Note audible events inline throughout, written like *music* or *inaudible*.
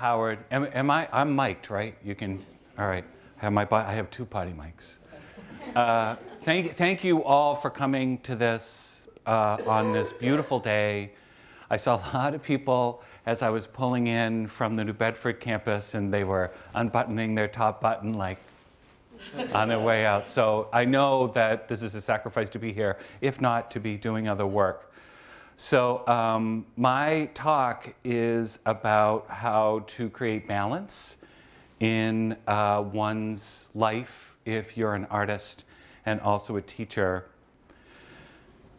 Howard. Am, am I, I'm mic'd, right? You can, all right. I have, my, I have two potty mics. Uh, thank, thank you all for coming to this uh, on this beautiful day. I saw a lot of people as I was pulling in from the New Bedford campus and they were unbuttoning their top button like on their way out. So I know that this is a sacrifice to be here, if not to be doing other work. So um, my talk is about how to create balance in uh, one's life if you're an artist and also a teacher.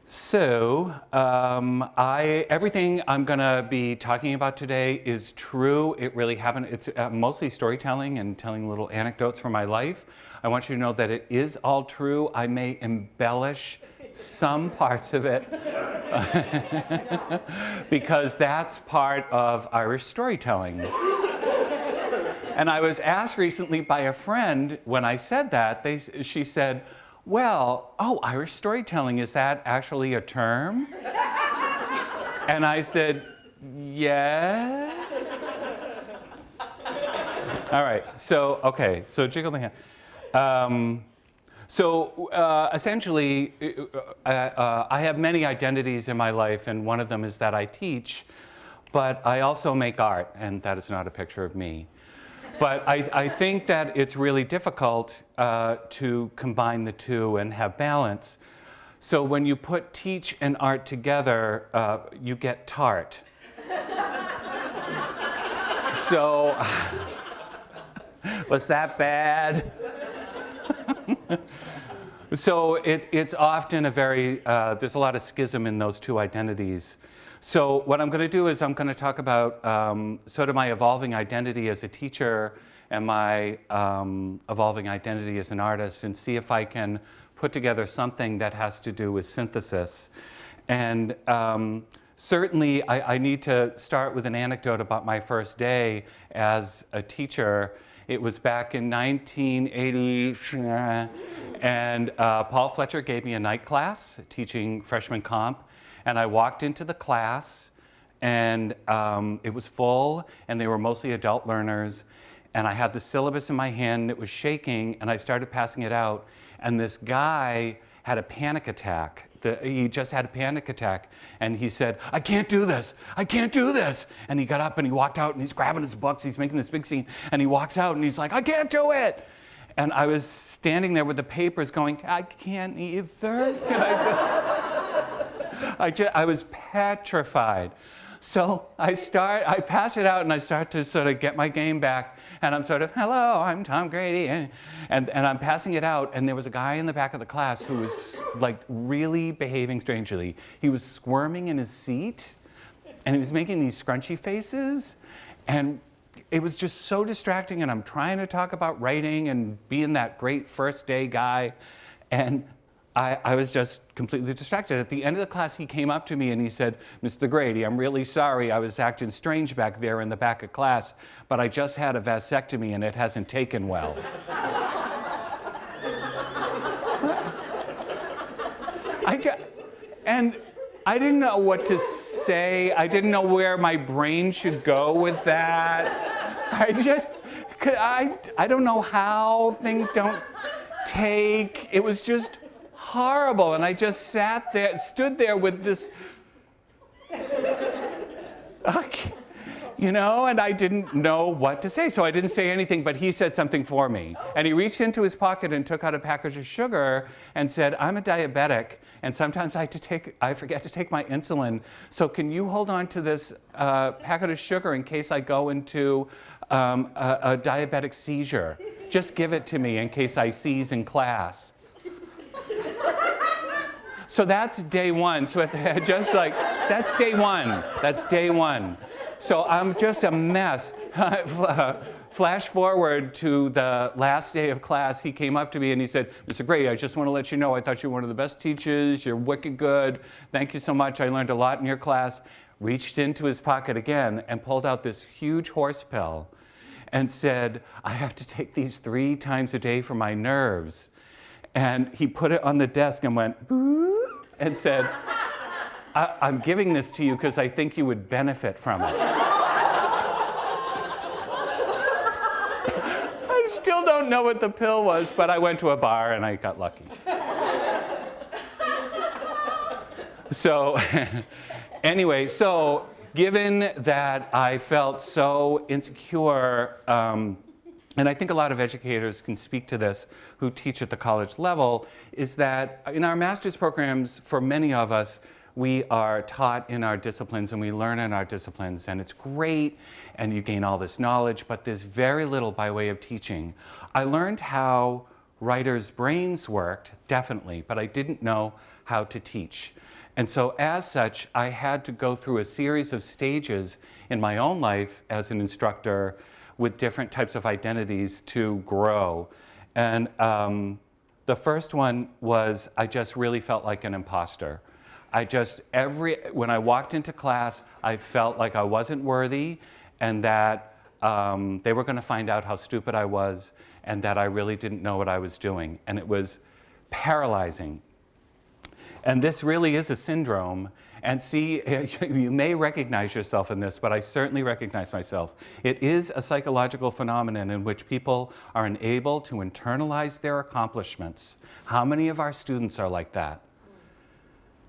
So um, I, everything I'm going to be talking about today is true. It really happened. It's uh, mostly storytelling and telling little anecdotes from my life. I want you to know that it is all true. I may embellish some parts of it *laughs* because that's part of Irish storytelling. and I was asked recently by a friend when I said that, they, she said, well, oh, Irish storytelling, is that actually a term? and I said, yes. All right, so, okay, so jiggle the hand. Um, so uh, essentially, uh, uh, I have many identities in my life, and one of them is that I teach, but I also make art, and that is not a picture of me. But I, I think that it's really difficult uh, to combine the two and have balance. So when you put teach and art together, uh, you get tart. *laughs* so, *laughs* was that bad? *laughs* so it, it's often a very, uh, there's a lot of schism in those two identities. So what I'm going to do is I'm going to talk about um, sort of my evolving identity as a teacher and my um, evolving identity as an artist and see if I can put together something that has to do with synthesis. And um, certainly I, I, need to start with an anecdote about my first day as a teacher. It was back in 1980, and uh, Paul Fletcher gave me a night class teaching freshman comp, and I walked into the class, and um, it was full, and they were mostly adult learners, and I had the syllabus in my hand, and it was shaking, and I started passing it out, and this guy had a panic attack the, he just had a panic attack and he said, I can't do this, I can't do this. And he got up and he walked out and he's grabbing his books, he's making this big scene, and he walks out and he's like, I can't do it. And I was standing there with the papers going, I can't either. *laughs* I, just, I, just, I was petrified. So I start, I pass it out and I start to sort of get my game back. And I'm sort of, hello, I'm Tom Grady. And, and, and I'm passing it out. And there was a guy in the back of the class who was like really behaving strangely. He was squirming in his seat and he was making these scrunchy faces. And it was just so distracting. And I'm trying to talk about writing and being that great first day guy. And I, I, was just completely distracted. At the end of the class, he came up to me and he said, Mr. Grady, I'm really sorry I was acting strange back there in the back of class, but I just had a vasectomy and it hasn't taken well. I just, and I didn't know what to say. I didn't know where my brain should go with that. I just, I, I don't know how things don't take. It was just horrible. And I just sat there, stood there with this, you know, and I didn't know what to say. So I didn't say anything, but he said something for me. And he reached into his pocket and took out a package of sugar and said, I'm a diabetic, and sometimes I, to take, I forget to take my insulin. So can you hold on to this uh, packet of sugar in case I go into um, a, a diabetic seizure? Just give it to me in case I seize in class. *laughs* So that's day one. So *laughs* just like, that's day one. That's day one. So I'm just a mess. *laughs* Flash forward to the last day of class, he came up to me and he said, Mr. Grady, I just want to let you know I thought you were one of the best teachers. You're wicked good. Thank you so much. I learned a lot in your class. Reached into his pocket again and pulled out this huge horse pill and said, I have to take these three times a day for my nerves. And he put it on the desk and went, and said, I- am giving this to you because I think you would benefit from it. I still don't know what the pill was, but I went to a bar and I got lucky. So, *laughs* anyway, so given that I felt so insecure, um, and I think a lot of educators can speak to this who teach at the college level, is that in our master's programs, for many of us, we are taught in our disciplines and we learn in our disciplines and it's great and you gain all this knowledge, but there's very little by way of teaching. I learned how writers' brains worked, definitely, but I didn't know how to teach. And so as such, I had to go through a series of stages in my own life as an instructor with different types of identities to grow. And um, the first one was I just really felt like an imposter. I just, every, when I walked into class, I felt like I wasn't worthy and that um, they were going to find out how stupid I was and that I really didn't know what I was doing. And it was paralyzing. And this really is a syndrome. And see, *laughs* you may recognize yourself in this, but I certainly recognize myself. It is a psychological phenomenon in which people are unable to internalize their accomplishments. How many of our students are like that?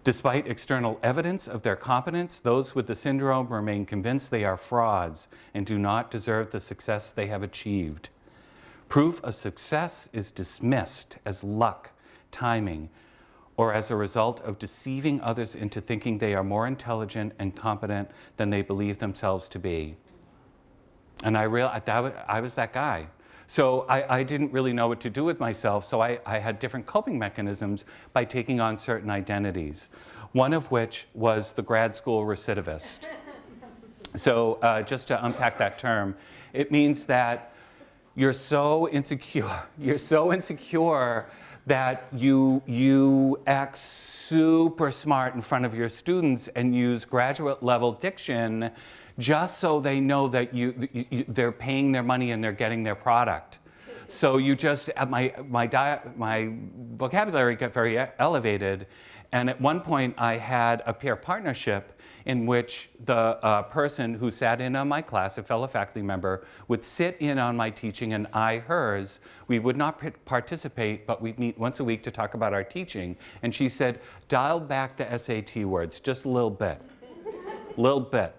Despite external evidence of their competence, those with the syndrome remain convinced they are frauds and do not deserve the success they have achieved. Proof of success is dismissed as luck, timing, or as a result of deceiving others into thinking they are more intelligent and competent than they believe themselves to be. And I, real, I was that guy. So I, I, didn't really know what to do with myself, so I, I had different coping mechanisms by taking on certain identities, one of which was the grad school recidivist. *laughs* so uh, just to unpack that term, it means that you're so insecure, *laughs* you're so insecure that you, you act super smart in front of your students and use graduate level diction just so they know that you, you, they're paying their money and they're getting their product. So you just, uh, my, my, diet, my vocabulary got very elevated. And at one point I had a peer partnership in which the uh, person who sat in on my class, a fellow faculty member, would sit in on my teaching and I hers. We would not participate, but we'd meet once a week to talk about our teaching. And she said, dial back the SAT words just a little bit, little bit.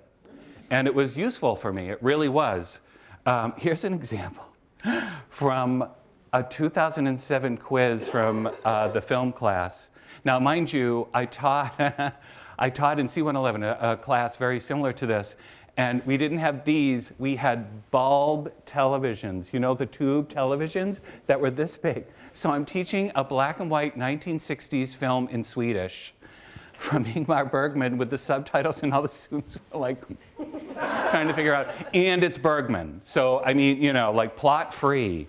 And it was useful for me, it really was. Um, here's an example from a 2007 quiz from uh, the film class. Now, mind you, I taught, *laughs* I taught in C111, a, a class very similar to this, and we didn't have these, we had bulb televisions, you know, the tube televisions that were this big. So I'm teaching a black and white 1960s film in Swedish from *laughs* Ingmar Bergman with the subtitles and all the students were like *laughs* trying to figure out, and it's Bergman. So, I mean, you know, like plot free.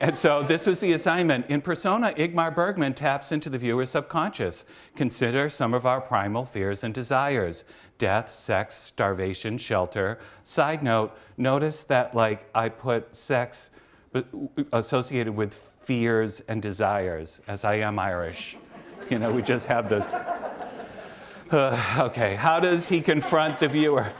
And so this was the assignment. In Persona, Ingmar Bergman taps into the viewer's subconscious. Consider some of our primal fears and desires. Death, sex, starvation, shelter. Side note, notice that like I put sex associated with fears and desires, as I am Irish. You know, we just have this. Uh, *sighs* okay, how does he confront the viewer?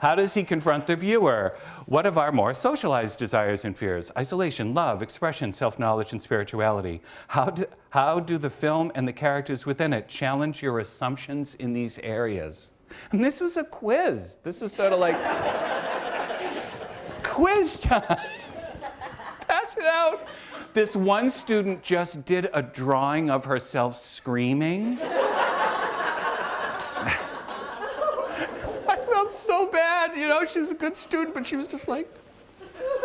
How does he confront the viewer? What of our more socialized desires and fears? Isolation, love, expression, self-knowledge, and spirituality. How do, how do the film and the characters within it challenge your assumptions in these areas? And this was a quiz. This was sort of like *laughs* quiz time. *laughs* Pass it out. This one student just did a drawing of herself screaming. So bad, you know, she was a good student, but she was just like,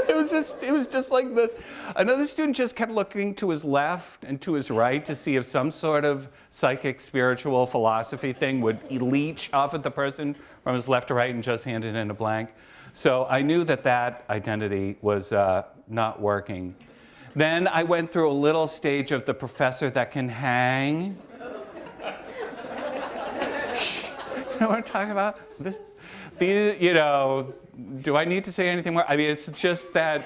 it was just, it was just like the, another student just kept looking to his left and to his right to see if some sort of psychic, spiritual philosophy thing would leech off at the person from his left to right and just handed in a blank. So I knew that that identity was uh, not working. Then I went through a little stage of the professor that can hang. *laughs* you know what I'm talking about? This, these, you know, do I need to say anything more? I mean, it's just that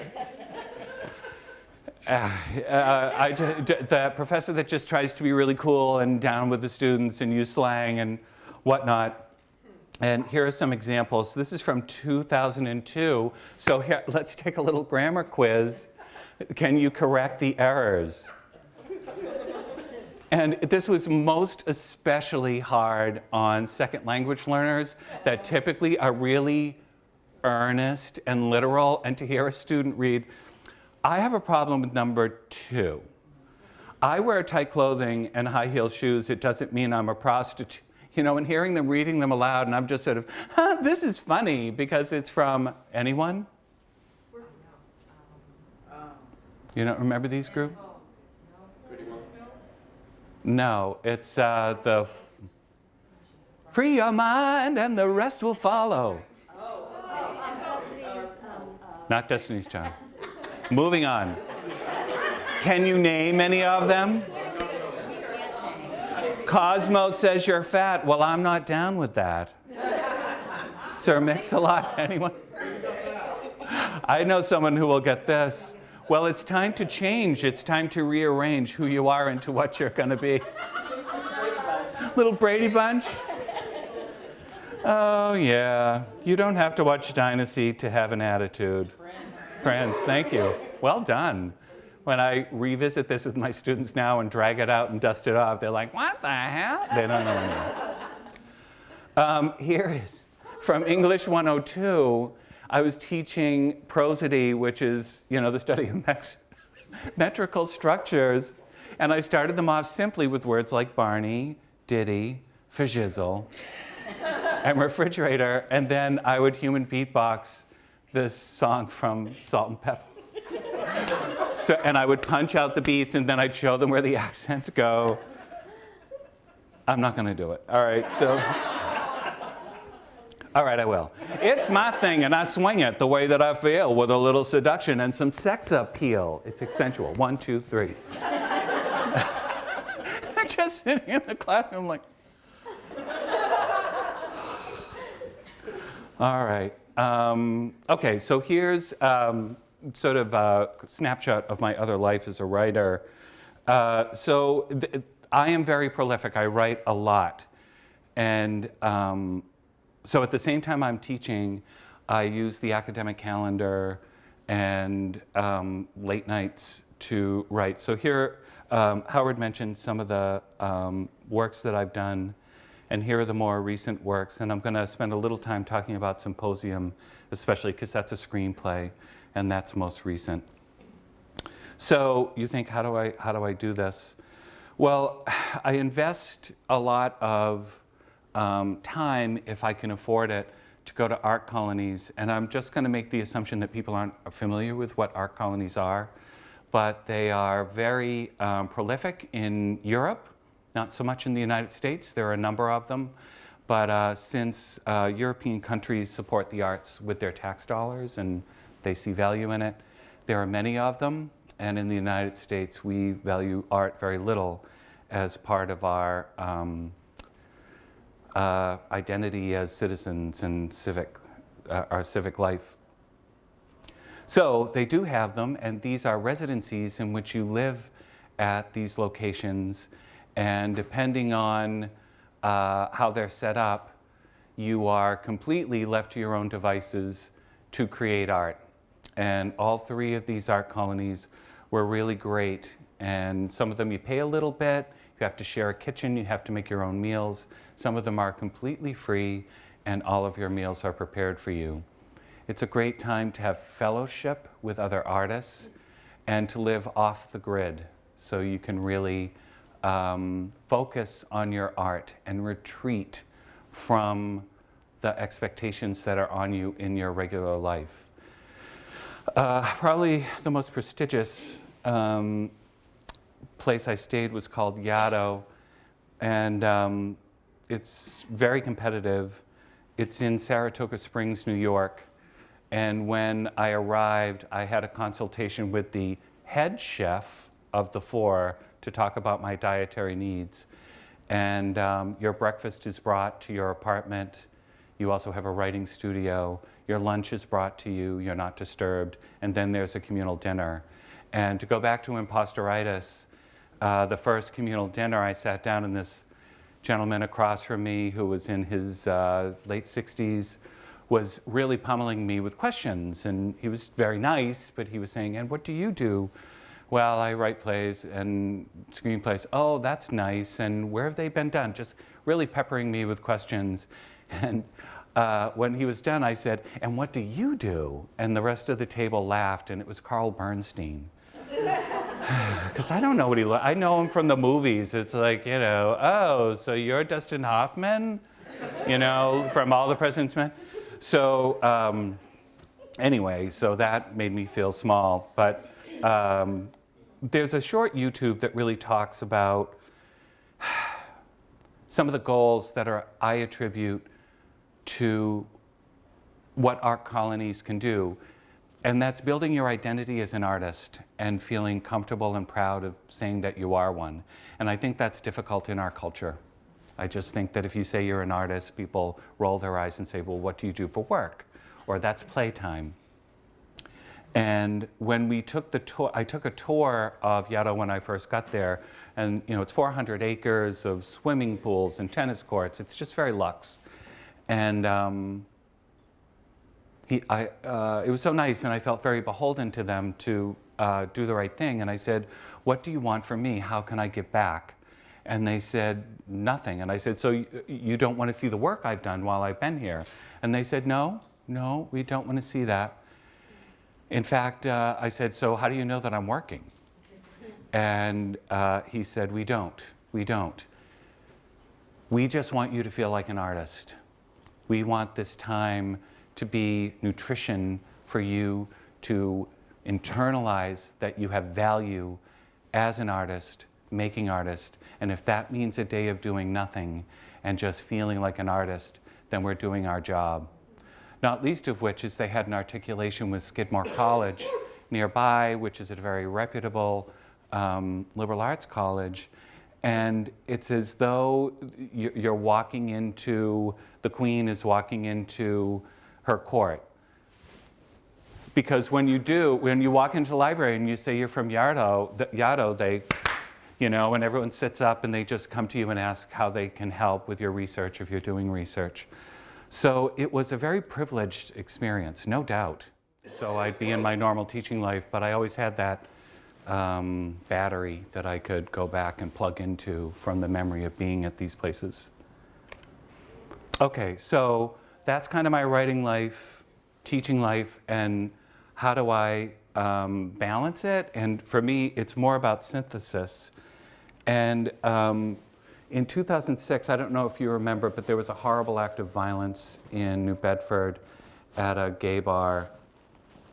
uh, uh, I, the professor that just tries to be really cool and down with the students and use slang and whatnot. And here are some examples. This is from 2002. So here, let's take a little grammar quiz. Can you correct the errors? And this was most especially hard on second language learners that typically are really earnest and literal. And to hear a student read, I have a problem with number two. I wear tight clothing and high heel shoes. It doesn't mean I'm a prostitute. You know, and hearing them reading them aloud, and I'm just sort of, huh, this is funny because it's from anyone? You don't remember these groups? No, it's uh, the free your mind and the rest will follow. Not Destiny's Child. Moving on. Can you name any of them? Cosmo says you're fat. Well, I'm not down with that. Sir Mix-a-Lot, *laughs* anyone? I know someone who will get this. Well, it's time to change. It's time to rearrange who you are into what you're going to be. Little Brady Bunch? Oh, yeah. You don't have to watch Dynasty to have an attitude. Friends, thank you. Well done. When I revisit this with my students now and drag it out and dust it off, they're like, what the hell? They don't know anymore. Um, here is from English 102 I was teaching prosody, which is, you know, the study of met metrical structures. And I started them off simply with words like Barney, Diddy, fajizzle, and refrigerator. And then I would human beatbox this song from Salt-N-Pepa. so, and I would punch out the beats and then I'd show them where the accents go. I'm not going to do it. All right, so. All right, I will. It's my thing, and I swing it the way that I feel with a little seduction and some sex appeal. It's accentual. One, two, three. *laughs* I'm just sitting in the classroom like, *sighs* all right. Um, okay, so here's um, sort of a snapshot of my other life as a writer. Uh, so I am very prolific. I write a lot. And um, so at the same time I'm teaching, I use the academic calendar and um, late nights to write. So here, um, Howard mentioned some of the um, works that I've done, and here are the more recent works. And I'm going to spend a little time talking about Symposium, especially because that's a screenplay, and that's most recent. So you think, how do I, how do, I do this? Well, *sighs* I invest a lot of um, time, if I can afford it, to go to art colonies. And I'm just going to make the assumption that people aren't familiar with what art colonies are. But they are very um, prolific in Europe, not so much in the United States. There are a number of them. But uh, since uh, European countries support the arts with their tax dollars and they see value in it, there are many of them. And in the United States, we value art very little as part of our um, uh, identity as citizens and civic, uh, our civic life. So they do have them, and these are residencies in which you live at these locations, and depending on uh, how they're set up, you are completely left to your own devices to create art. And all three of these art colonies were really great. And some of them you pay a little bit, you have to share a kitchen, you have to make your own meals. Some of them are completely free and all of your meals are prepared for you. It's a great time to have fellowship with other artists and to live off the grid so you can really um, focus on your art and retreat from the expectations that are on you in your regular life. Uh, probably the most prestigious um, place I stayed was called Yaddo, and um, it's very competitive. It's in Saratoga Springs, New York. And when I arrived, I had a consultation with the head chef of the four to talk about my dietary needs. And um, your breakfast is brought to your apartment. You also have a writing studio. Your lunch is brought to you. You're not disturbed. And then there's a communal dinner. And to go back to impostoritis, uh, the first communal dinner, I sat down and this gentleman across from me who was in his uh, late 60s was really pummeling me with questions. And he was very nice, but he was saying, and what do you do? Well, I write plays and screenplays. Oh, that's nice. And where have they been done? Just really peppering me with questions. *laughs* And uh, when he was done, I said, and what do you do? And the rest of the table laughed, and it was Carl Bernstein. *laughs* *sighs* Because I don't know what he looks I know him from the movies. It's like, you know, oh, so you're Dustin Hoffman? You know, from All the President's Men? So um, anyway, so that made me feel small. But um, there's a short YouTube that really talks about *sighs* some of the goals that are, I attribute to what art colonies can do. And that's building your identity as an artist and feeling comfortable and proud of saying that you are one. And I think that's difficult in our culture. I just think that if you say you're an artist, people roll their eyes and say, well, what do you do for work? Or that's playtime. And when we took the tour, I took a tour of Yaddo when I first got there. And you know, it's 400 acres of swimming pools and tennis courts. It's just very luxe. And um, I, uh, it was so nice, and I felt very beholden to them to uh, do the right thing. And I said, what do you want from me? How can I give back? And they said, nothing. And I said, so you, don't want to see the work I've done while I've been here? And they said, no, no, we don't want to see that. In fact, uh, I said, so how do you know that I'm working? And uh, he said, we don't, we don't. We just want you to feel like an artist. We want this time to be nutrition for you to internalize that you have value as an artist, making artist. And if that means a day of doing nothing and just feeling like an artist, then we're doing our job. Not least of which is they had an articulation with Skidmore College nearby, which is a very reputable um, liberal arts college. And it's as though you're walking into, the queen is walking into her court. Because when you do, when you walk into the library and you say you're from Yaddo, Yaddo they, you know, and everyone sits up and they just come to you and ask how they can help with your research if you're doing research. So it was a very privileged experience, no doubt. So I'd be in my normal teaching life, but I always had that um, battery that I could go back and plug into from the memory of being at these places. Okay, so that's kind of my writing life, teaching life, and how do I um, balance it? And for me, it's more about synthesis. And um, in 2006, I don't know if you remember, but there was a horrible act of violence in New Bedford at a gay bar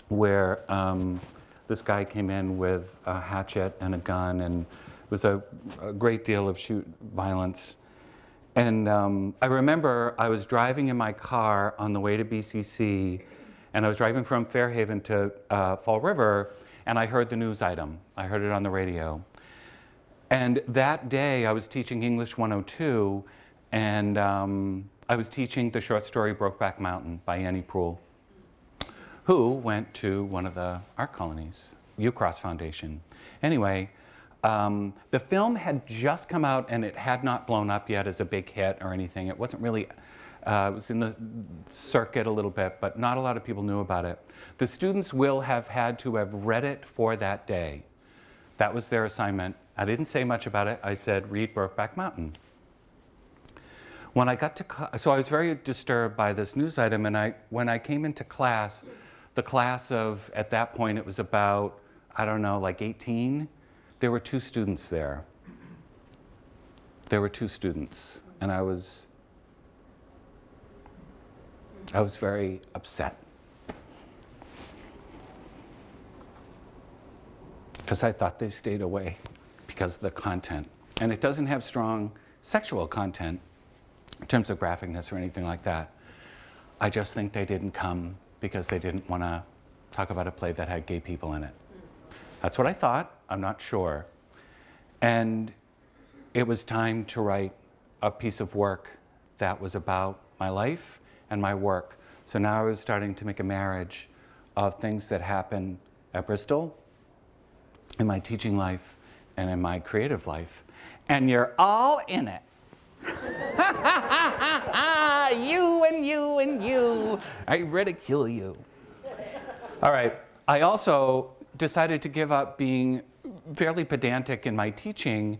where um, this guy came in with a hatchet and a gun and it was a, a great deal of shoot violence. And um, I remember I was driving in my car on the way to BCC, and I was driving from Fairhaven to uh, Fall River, and I heard the news item. I heard it on the radio. And that day, I was teaching English 102, and um, I was teaching the short story Brokeback Mountain by Annie Proulx, who went to one of the art colonies, Ucross Foundation. Anyway, um, the film had just come out and it had not blown up yet as a big hit or anything. It wasn't really, uh, it was in the circuit a little bit, but not a lot of people knew about it. The students will have had to have read it for that day. That was their assignment. I didn't say much about it. I said, read Brokeback Mountain. When I got to, so I was very disturbed by this news item, and I, when I came into class, the class of, at that point, it was about, I don't know, like 18, there were two students there. There were two students, and I was, I was very upset. Because I thought they stayed away because of the content. And it doesn't have strong sexual content in terms of graphicness or anything like that. I just think they didn't come because they didn't want to talk about a play that had gay people in it. That's what I thought. I'm not sure. And it was time to write a piece of work that was about my life and my work. So now I was starting to make a marriage of things that happen at Bristol, in my teaching life, and in my creative life. And you're all in it. Ha ha ha ha ha! You and you and you, I ridicule you. All right, I also decided to give up being fairly pedantic in my teaching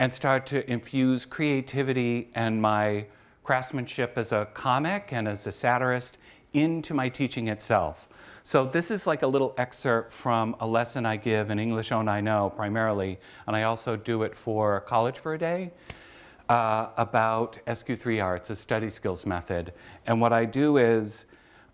and start to infuse creativity and my craftsmanship as a comic and as a satirist into my teaching itself. So this is like a little excerpt from a lesson I give in English On I Know primarily, and I also do it for College for a Day uh, about SQ3R. It's a study skills method. And what I do is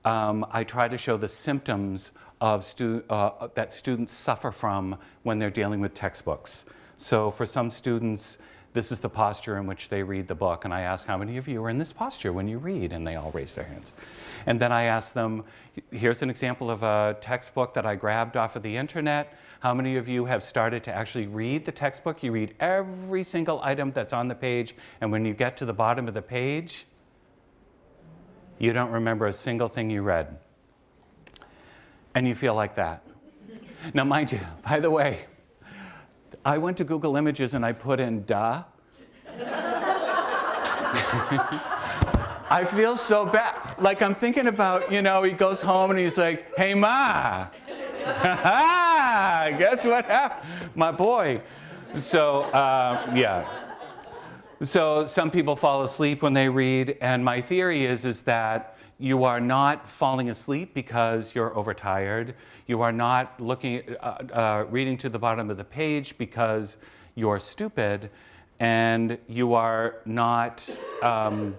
um, I try to show the symptoms of stu uh, that students suffer from when they're dealing with textbooks. So for some students, this is the posture in which they read the book. And I ask, how many of you are in this posture when you read? And they all raise their hands. And then I ask them, here's an example of a textbook that I grabbed off of the internet. How many of you have started to actually read the textbook? You read every single item that's on the page, and when you get to the bottom of the page, you don't remember a single thing you read. And you feel like that. Now, mind you, by the way, I went to Google Images and I put in duh. I feel so bad. Like I'm thinking about, you know, he goes home and he's like, hey ma, *laughs* guess what happened? My boy. So, uh, yeah. So some people fall asleep when they read, and my theory is, is that you are not falling asleep because you're overtired. You are not looking, uh, uh, reading to the bottom of the page because you're stupid, and you are not um,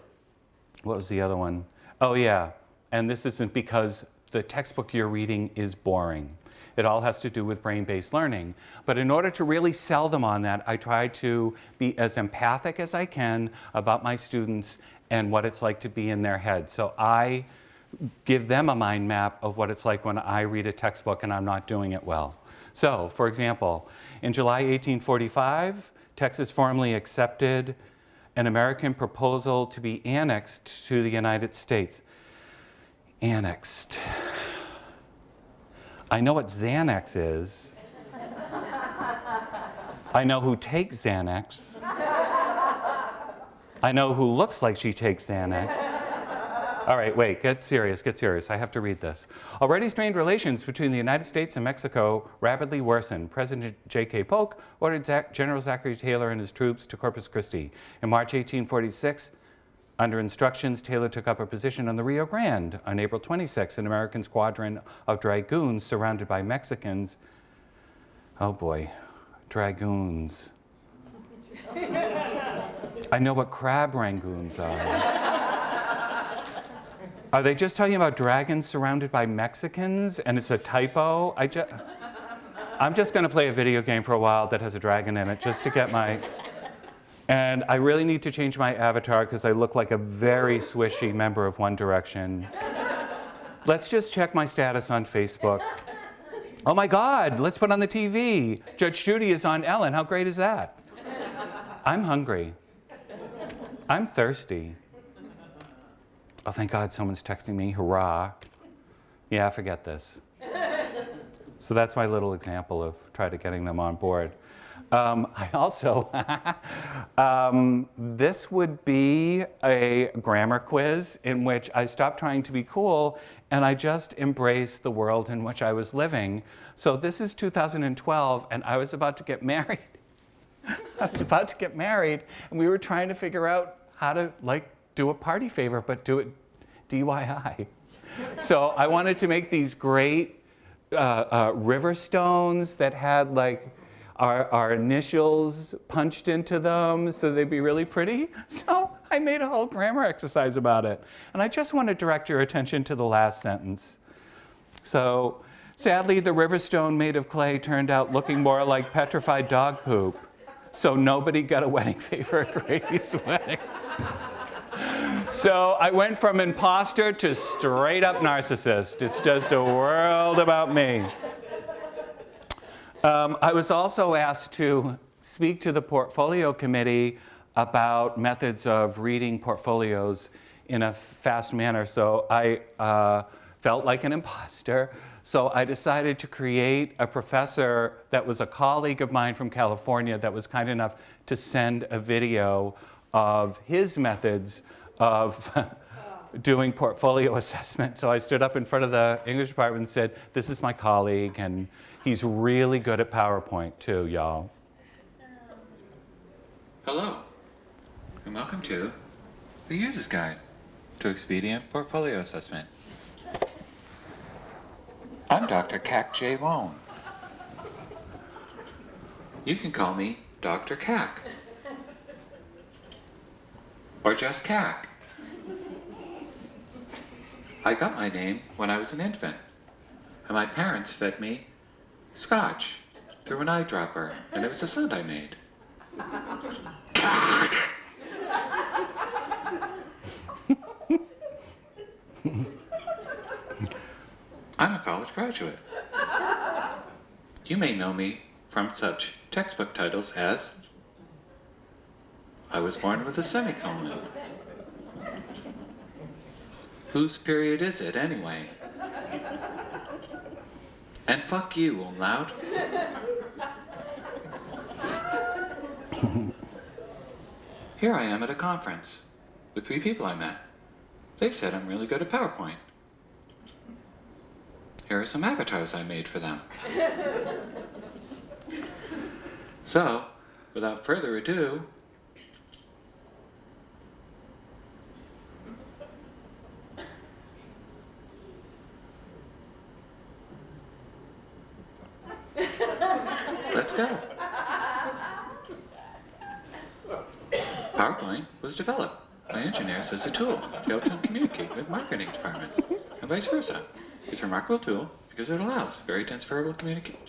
what was the other one? Oh yeah, and this isn't because the textbook you're reading is boring. It all has to do with brain-based learning. But in order to really sell them on that, I try to be as empathic as I can about my students and what it's like to be in their head. So I give them a mind map of what it's like when I read a textbook and I'm not doing it well. So, for example, in July 1845, Texas formally accepted an American proposal to be annexed to the United States. Annexed. I know what Xanax is. I know who takes Xanax. I know who looks like she takes Xanax. All right, wait, get serious, get serious. I have to read this. Already strained relations between the United States and Mexico rapidly worsened. President J.K. Polk ordered General Zachary Taylor and his troops to Corpus Christi. In March 1846, under instructions, Taylor took up a position on the Rio Grande. On April 26, an American squadron of dragoons surrounded by Mexicans. Oh boy, dragoons. I know what crab rangoons are. Are they just talking about dragons surrounded by Mexicans and it's a typo? I just, I'm just going to play a video game for a while that has a dragon in it just to get my... And I really need to change my avatar because I look like a very swishy member of One Direction. Let's just check my status on Facebook. Oh my God, let's put on the TV. Judge Judy is on Ellen. How great is that? I'm hungry. I'm thirsty. Oh, thank God someone's texting me, hurrah. Yeah, forget this. so that's my little example of try to getting them on board. Um, *laughs* I also, *laughs* um, this would be a grammar quiz in which I stopped trying to be cool and I just embraced the world in which I was living. So this is 2012 and I was about to get *laughs* married. I was about to get married and we were trying to figure out how to like do a party favor, but do it DIY. so I wanted to make these great uh, uh, river stones that had like our, our initials punched into them so they'd be really pretty. *laughs* So I made a whole grammar exercise about it. And I just want to direct your attention to the last sentence. So sadly, the river stone made of clay turned out looking more like petrified dog poop. So nobody got a wedding *laughs* favor at Grady's *laughs* wedding. So I went from imposter to straight up narcissist. It's just a world about me. Um, I was also asked to speak to the portfolio committee about methods of reading portfolios in a fast manner. So I uh, felt like an imposter. So I decided to create a professor that was a colleague of mine from California that was kind enough to send a video of his methods of *laughs* doing portfolio *laughs* assessment. So I stood up in front of the English department and said, this is my colleague, and he's really good at PowerPoint too, y'all. Hello, and welcome to the User's Guide to Expedient Portfolio Assessment. I'm Dr. Cac J. Wone. You can call me Dr. Cac. Or just Cac. I got my name when I was an infant, and my parents fed me scotch through an eyedropper, and it was the sound I made. I'm a college graduate. You may know me from such textbook titles as I was born with a semicolon. Whose period is it anyway? And fuck you, umlaut. Here I am at a conference with three people I met. They said I'm really good at PowerPoint. Here are some avatars I made for them. *laughs* so, without further ado, PowerPoint was developed by engineers as a tool to help them communicate with marketing department, and vice versa. It's a remarkable tool because it allows very transferable communication.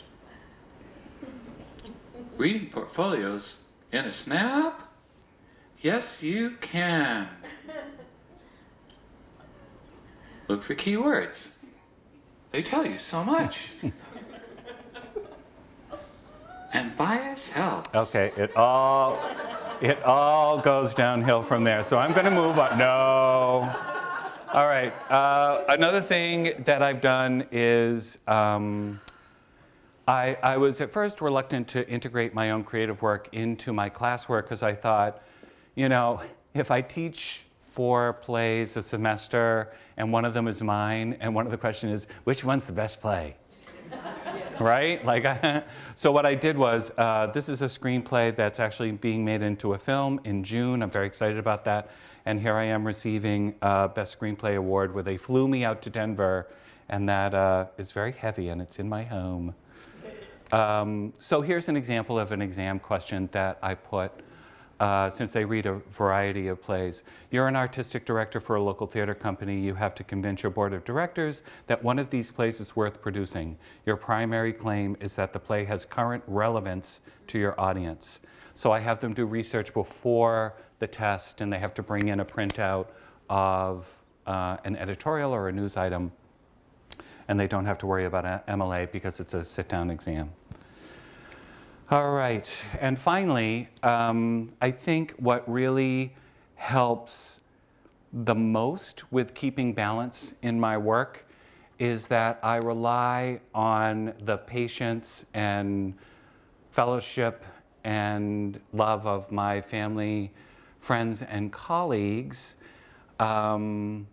Reading portfolios in a snap? Yes, you can. Look for keywords. They tell you so much. Okay, it all, it all goes downhill from there. So I'm going to move on. No. All right. Uh, another thing that I've done is um, I, I was at first reluctant to integrate my own creative work into my classwork because I thought, you know, if I teach four plays a semester and one of them is mine and one of the question is, which one's the best play? Right? Like, *laughs* so what I did was, uh, this is a screenplay that's actually being made into a film in June. I'm very excited about that and here I am receiving a Best Screenplay Award where they flew me out to Denver, and that uh, is very heavy, and it's in my home. Um, so here's an example of an exam question that I put uh, since they read a variety of plays. You're an artistic director for a local theater company. You have to convince your board of directors that one of these plays is worth producing. Your primary claim is that the play has current relevance to your audience. So I have them do research before the test and they have to bring in a printout of uh, an editorial or a news item and they don't have to worry about MLA because it's a sit-down exam. All right, and finally, um, I think what really helps the most with keeping balance in my work is that I rely on the patience and fellowship and love of my family friends and colleagues. Um,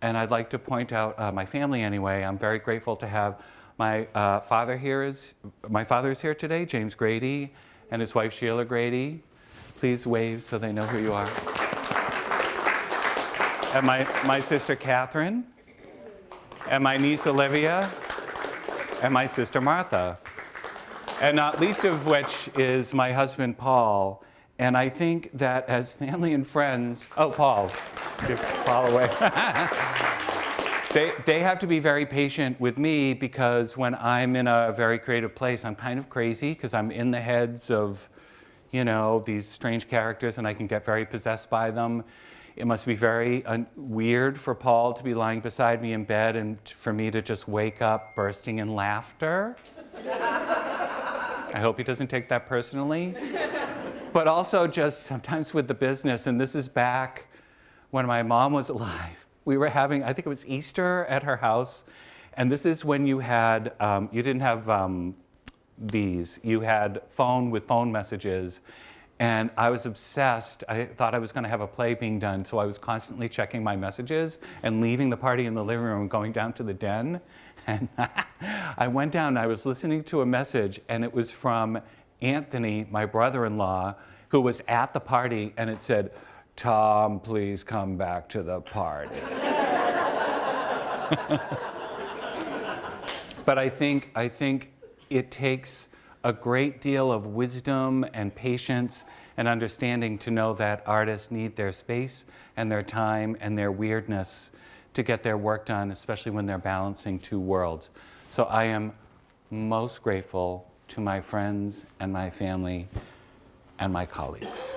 and I'd like to point out uh, my family anyway. I'm very grateful to have my uh, father here is, my father is here today, James Grady, and his wife Sheila Grady. Please wave so they know who you are. And my, my sister Catherine, and my niece Olivia, and my sister Martha. And not least of which is my husband Paul, and I think that as family and friends, oh, Paul, give Paul away. *laughs* they, they have to be very patient with me because when I'm in a very creative place, I'm kind of crazy because I'm in the heads of, you know, these strange characters and I can get very possessed by them. It must be very uh, weird for Paul to be lying beside me in bed and for me to just wake up bursting in laughter. *laughs* I hope he doesn't take that personally but also just sometimes with the business, and this is back when my mom was alive. We were having, I think it was Easter at her house, and this is when you had, um, you didn't have um, these, you had phone with phone messages, And I was obsessed. I thought I was going to have a play being done, so I was constantly checking my messages and leaving the party in the living room going down to the den. *laughs* And I went down, I was listening to a message, and it was from Anthony, my brother-in-law, who was at the party, and it said, Tom, please come back to the party. but I think, I think it takes a great deal of wisdom and patience and understanding to know that artists need their space and their time and their weirdness to get their work done, especially when they're balancing two worlds. So I am most grateful to my friends and my family and my colleagues.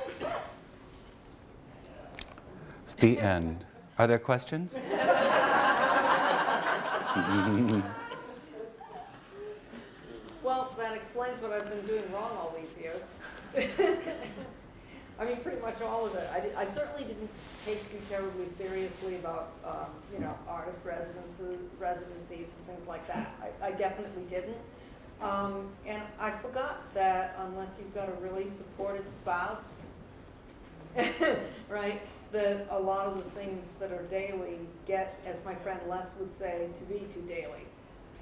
The end. Are there questions? Well, that explains what I've been doing wrong all these years. *laughs* I mean, pretty much all of it. I, di- I certainly didn't take you terribly seriously about, um, you know, artist residences, residencies and things like that. I, I definitely didn't. Um, and I forgot that unless you've got a really supportive spouse, *laughs* right, that a lot of the things that are daily get, as my friend Les would say, to be too daily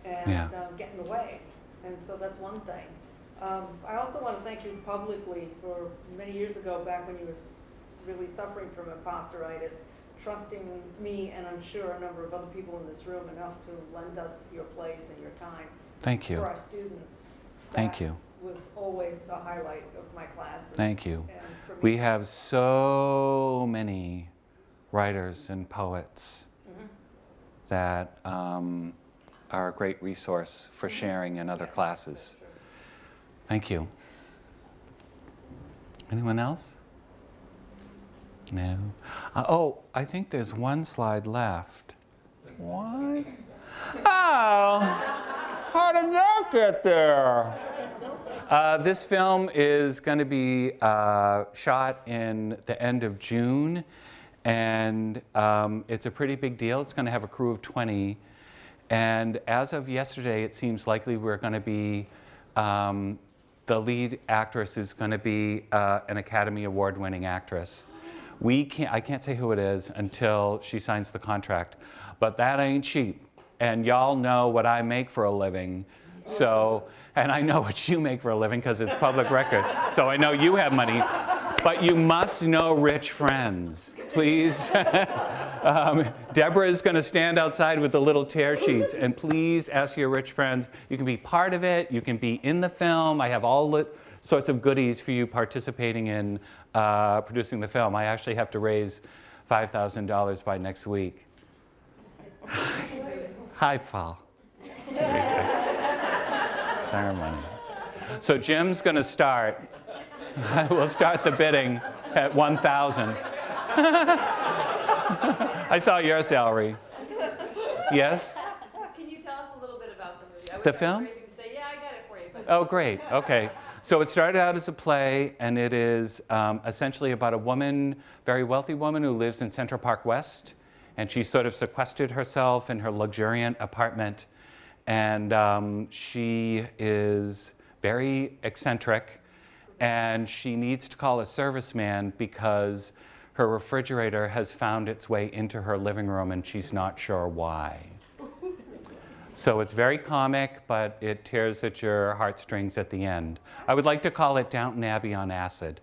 and Yeah. um, get in the way. And so that's one thing. Um, I also want to thank you publicly for many years ago, back when you were s- really suffering from imposturitis, trusting me and I'm sure a number of other people in this room enough to lend us your place and your time Thank you. for our students. Thank you. Was always a highlight of my classes. Thank you. and for me. We have so many writers and poets Mhm. that um, are a great resource for sharing in other Yes, classes. Thank you. Anyone else? No. Uh, oh, I think there's one slide left. What? *laughs* Oh, how did that get there? Uh, this film is going to be uh, shot in the end of June, and um, it's a pretty big deal. It's going to have a crew of 20. And as of yesterday, it seems likely we're going to be, um, the lead actress is going to be uh, an Academy Award winning actress. We can't, I can't say who it is until she signs the contract, but that ain't cheap. And y'all know what I make for a living. So, and I know *laughs* what you make for a living because it's public record. So I know you have money. But you must know rich friends. Please. *laughs* um, Deborah is going to stand outside with the little tear sheets. And please ask your rich friends. You can be part of it. You can be in the film. I have all sorts of goodies for you participating in uh, producing the film. I actually have to raise $5,000 by next week. *laughs* Hi, Paul. Money. So Jim's going to start. *laughs* we'll start the bidding at 1,000. *laughs* I saw your salary. Yes? Can you tell us a little bit about the movie? I The film? to say, yeah, I got it for you. Oh, great. Okay. So it started out as a play, and it is um, essentially about a woman, very wealthy woman, who lives in Central Park West, and she sort of sequestered herself in her luxuriant apartment, and um, she is very eccentric, and she needs to call a serviceman because her refrigerator has found its way into her living room, and she's not sure why. So it's very comic, but it tears at your heartstrings at the end. I would like to call it Downton Abbey on acid.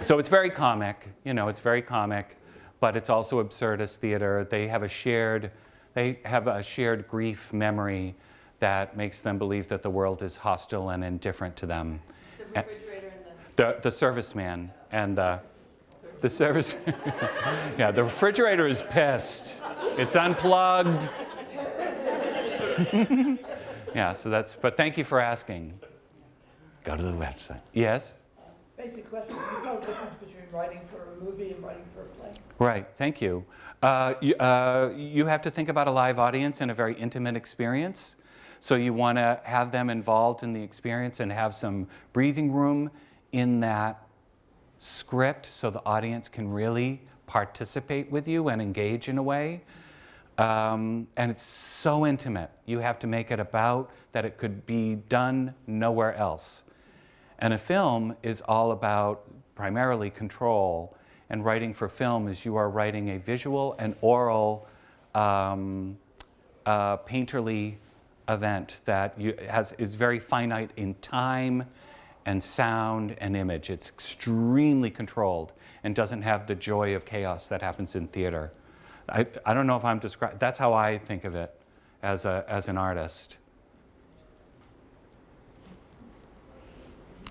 So it's very comic, you know, it's very comic, but it's also absurdist theater. They have a shared, they have a shared grief memory that makes them believe that the world is hostile and indifferent to them. the refrigerator and the. The, the serviceman and the, the service, *laughs* yeah, the refrigerator is pissed. It's unplugged. *laughs* yeah, so that's, but thank you for asking. Go to the website. Yes? Basic question, can you tell the difference between writing for a movie and writing for a play? Right, thank you. Uh, you, uh, you have to think about a live audience and a very intimate experience. So you want to have them involved in the experience and have some breathing room in that script so the audience can really participate with you and engage in a way. Um, and it's so intimate. You have to make it about that it could be done nowhere else. And a film is all about primarily control. And writing for film is you are writing a visual and oral um, uh, painterly event that you, has, is very finite in time and sound and image. It's extremely controlled and doesn't have the joy of chaos that happens in theater. I, I don't know if I'm describing, that's how I think of it as, a, as an artist.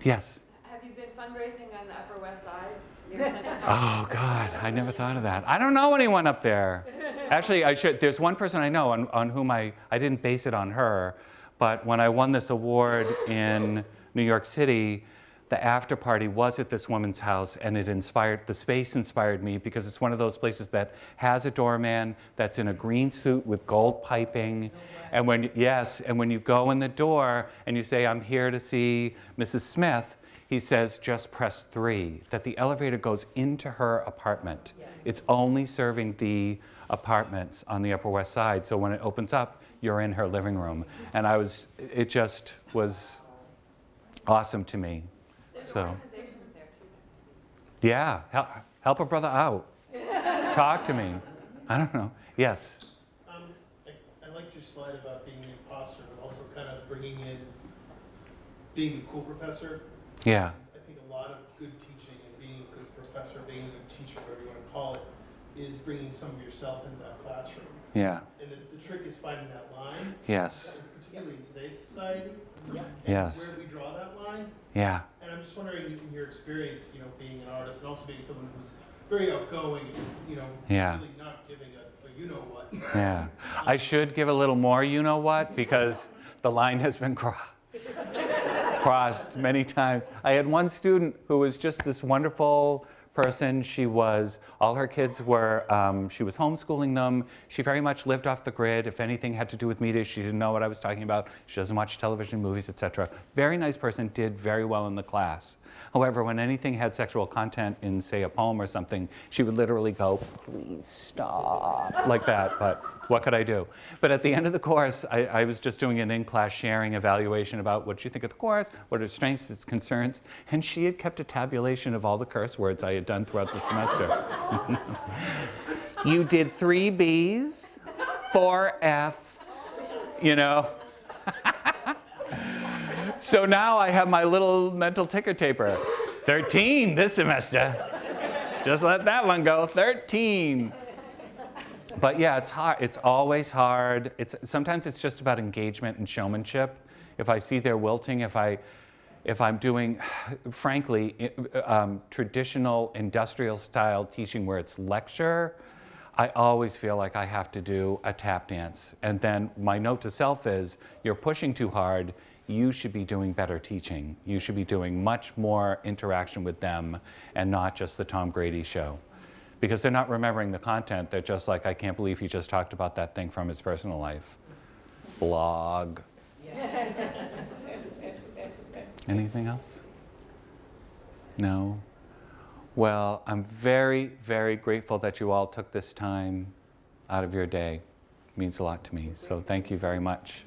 Yes? Have you been fundraising on the Upper West Side? Oh, God, I never thought of that. I don't know anyone up there. Actually, I should, there's one person I know on, on whom I, I didn't base it on her, but when I won this award in New York City, the after party was at this woman's house and it inspired, the space inspired me because it's one of those places that has a doorman that's in a green suit with gold piping. And when, yes, and when you go in the door and you say, I'm here to see Mrs. Smith, he says, just press three, that the elevator goes into her apartment. It's only serving the apartments on the Upper West Side. So when it opens up, you're in her living room. And I was, it just was awesome to me. There's So- organizations there too. Yeah, help, help a brother out. *laughs* Talk to me. I don't know. Yes. Um, I, I liked your slide about being the imposter, but also kind of bringing in being the cool professor. Yeah. I think a lot of good teaching and being a good professor, being a good teacher, whatever you want to call it, is bringing some of yourself into that classroom. Yeah. And the, the trick is finding that line, Yes. particularly in today's society. and Yes. Where we draw that line. Yeah. And I'm just wondering, in your experience, you know, being an artist and also being someone who's very outgoing, and, you know, Yeah. really not giving a, a you know what. *laughs* Yeah. I should give a little more, you know what, because the line has been crossed. *laughs* crossed many times. I had one student who was just this wonderful person. She was, all her kids were, um, she was homeschooling them. She very much lived off the grid. If anything had to do with media, she didn't know what I was talking about. She doesn't watch television, movies, etc. Very nice person, did very well in the class. However, when anything had sexual content in, say, a poem or something, she would literally go, please stop, like that. But what could I do? But at the end of the course, I, I was just doing an in-class sharing evaluation about what you think of the course, what are its strengths, its concerns, and she had kept a tabulation of all the curse words I had done throughout the semester. you did three B's, four F's, you know. *laughs* so now I have my little mental ticker taper. 13 this semester. Just let that one go, 13 but yeah, it's hard. It's always hard. It's sometimes it's just about engagement and showmanship. If I see they're wilting, if I, if I'm doing, *sighs* frankly, um, traditional industrial style teaching where it's lecture, I always feel like I have to do a tap dance. And then my note to self is, you're pushing too hard. You should be doing better teaching. You should be doing much more interaction with them and not just the Tom Grady show because they're not remembering the content. They're just like, I can't believe he just talked about that thing from his personal life. Blog. *laughs* Anything else? No? Well, I'm very, very grateful that you all took this time out of your day. It means a lot to me. So thank you very much.